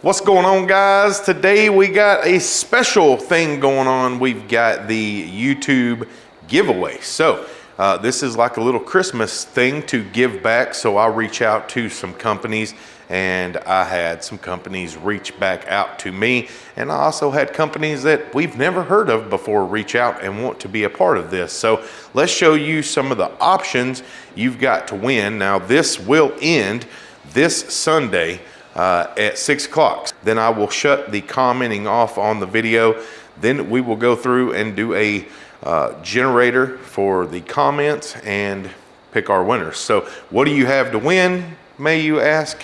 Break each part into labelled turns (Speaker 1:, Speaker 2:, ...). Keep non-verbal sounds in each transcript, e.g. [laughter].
Speaker 1: What's going on guys? Today we got a special thing going on. We've got the YouTube giveaway. So uh, this is like a little Christmas thing to give back. So I reach out to some companies and I had some companies reach back out to me. And I also had companies that we've never heard of before reach out and want to be a part of this. So let's show you some of the options you've got to win. Now this will end this Sunday uh, at six o'clock. Then I will shut the commenting off on the video. Then we will go through and do a uh, generator for the comments and pick our winners. So what do you have to win, may you ask?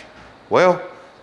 Speaker 1: Well,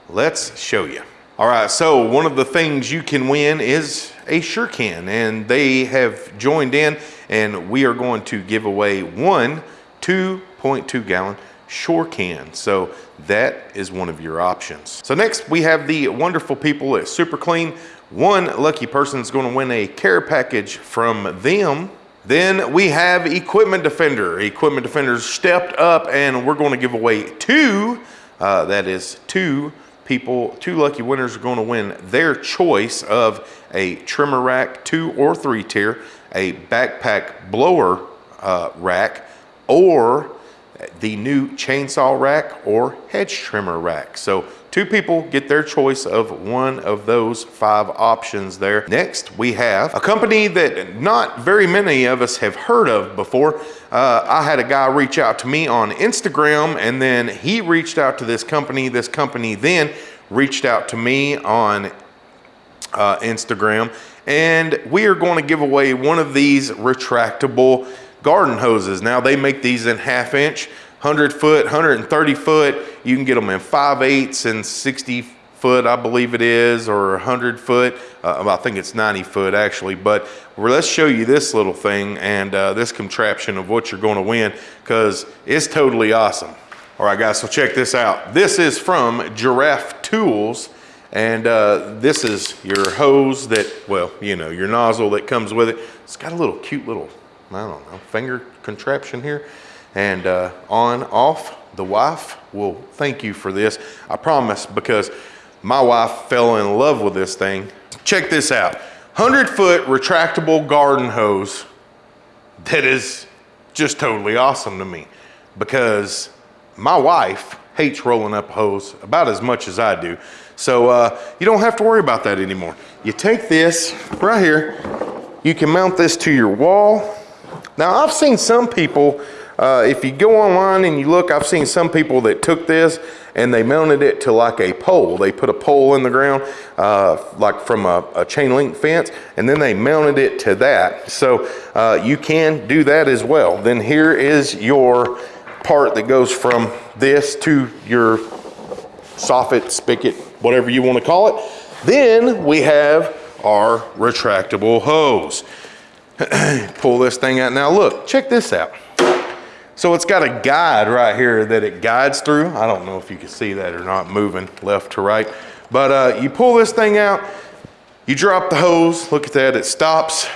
Speaker 1: let's show you. All right, so one of the things you can win is a Can, and they have joined in and we are going to give away one 2.2 gallon Shore can. So that is one of your options. So next we have the wonderful people at Super Clean. One lucky person is going to win a care package from them. Then we have Equipment Defender. Equipment Defender's stepped up and we're going to give away two, uh, that is two people, two lucky winners are going to win their choice of a trimmer rack, two or three tier, a backpack blower uh, rack, or the new chainsaw rack or hedge trimmer rack. So two people get their choice of one of those five options there. Next, we have a company that not very many of us have heard of before. Uh, I had a guy reach out to me on Instagram and then he reached out to this company. This company then reached out to me on uh, Instagram and we are going to give away one of these retractable garden hoses. Now they make these in half inch, 100 foot, 130 foot. You can get them in 5 eighths and 60 foot, I believe it is, or 100 foot. Uh, I think it's 90 foot actually. But let's show you this little thing and uh, this contraption of what you're going to win because it's totally awesome. All right, guys, so check this out. This is from Giraffe Tools. And uh, this is your hose that, well, you know, your nozzle that comes with it. It's got a little cute little I don't know, finger contraption here. And uh, on, off, the wife will thank you for this. I promise because my wife fell in love with this thing. Check this out. 100 foot retractable garden hose that is just totally awesome to me because my wife hates rolling up hose about as much as I do. So uh, you don't have to worry about that anymore. You take this right here, you can mount this to your wall now I've seen some people, uh, if you go online and you look, I've seen some people that took this and they mounted it to like a pole. They put a pole in the ground, uh, like from a, a, chain link fence, and then they mounted it to that. So uh, you can do that as well. Then here is your part that goes from this to your soffit, spigot, whatever you want to call it. Then we have our retractable hose. [clears throat] pull this thing out. Now look, check this out. So it's got a guide right here that it guides through. I don't know if you can see that or not moving left to right. But uh, you pull this thing out, you drop the hose, look at that, it stops.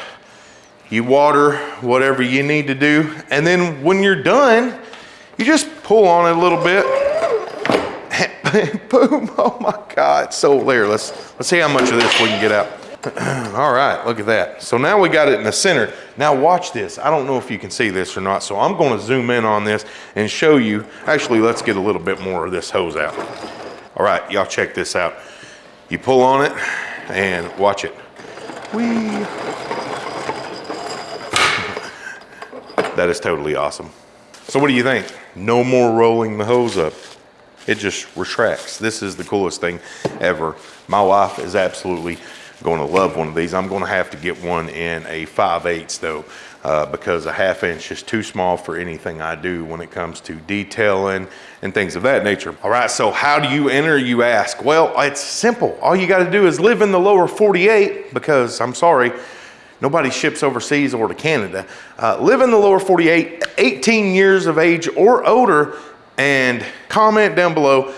Speaker 1: You water whatever you need to do. And then when you're done, you just pull on it a little bit. [laughs] Boom, oh my God, so there, let's, let's see how much of this we can get out. [clears throat] All right, look at that. So now we got it in the center. Now watch this. I don't know if you can see this or not, so I'm gonna zoom in on this and show you. Actually, let's get a little bit more of this hose out. All right, y'all check this out. You pull on it and watch it. Whee. [laughs] that is totally awesome. So what do you think? No more rolling the hose up. It just retracts. This is the coolest thing ever. My wife is absolutely going to love one of these. I'm going to have to get one in a 5 8 though, uh, because a half inch is too small for anything I do when it comes to detailing and things of that nature. All right, so how do you enter, you ask? Well, it's simple. All you got to do is live in the lower 48 because I'm sorry, nobody ships overseas or to Canada. Uh, live in the lower 48, 18 years of age or older, and comment down below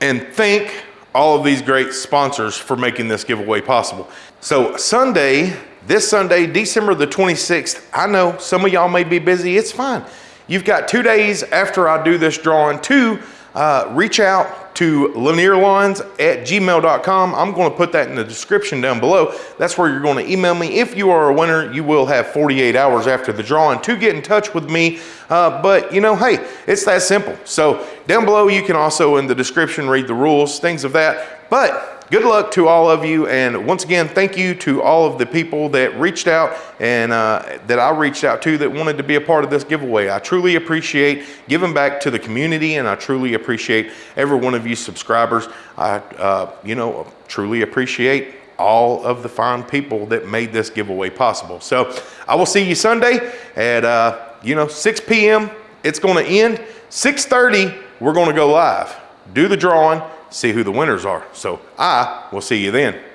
Speaker 1: and think all of these great sponsors for making this giveaway possible. So Sunday, this Sunday, December the 26th, I know some of y'all may be busy, it's fine. You've got two days after I do this drawing to uh, reach out to lanierlawns at gmail.com. I'm going to put that in the description down below. That's where you're going to email me. If you are a winner, you will have 48 hours after the drawing to get in touch with me. Uh, but you know, hey, it's that simple. So down below, you can also in the description read the rules, things of that. But good luck to all of you. And once again, thank you to all of the people that reached out and uh, that I reached out to that wanted to be a part of this giveaway. I truly appreciate giving back to the community and I truly appreciate every one of you subscribers. I, uh, you know, truly appreciate all of the fine people that made this giveaway possible. So I will see you Sunday at, uh, you know, 6 p.m. It's going to end. 6.30, we're going to go live, do the drawing, see who the winners are. So I will see you then.